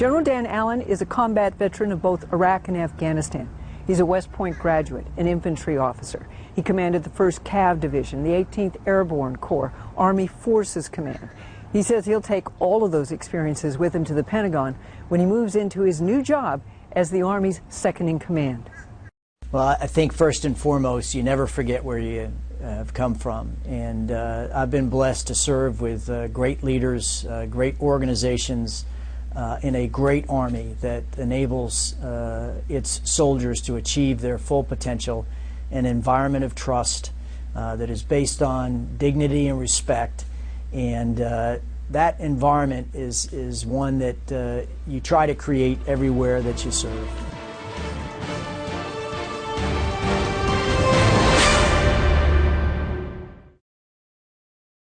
General Dan Allyn is a combat veteran of both Iraq and Afghanistan. He's a West Point graduate, an infantry officer. He commanded the 1st Cav Division, the 18th Airborne Corps, Army Forces Command. He says he'll take all of those experiences with him to the Pentagon when he moves into his new job as the Army's second in command. Well, I think first and foremost, you never forget where you uh, have come from. And uh, I've been blessed to serve with uh, great leaders, uh, great organizations, uh, in a great army that enables uh, its soldiers to achieve their full potential, an environment of trust that is based on dignity and respect. And that environment is, is one that you try to create everywhere that you serve.